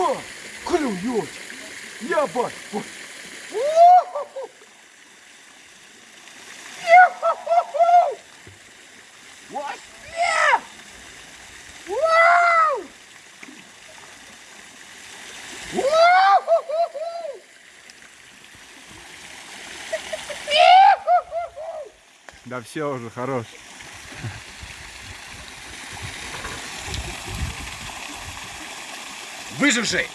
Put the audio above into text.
бать, клюет. Я бать. Да все уже, хорош. Выживший!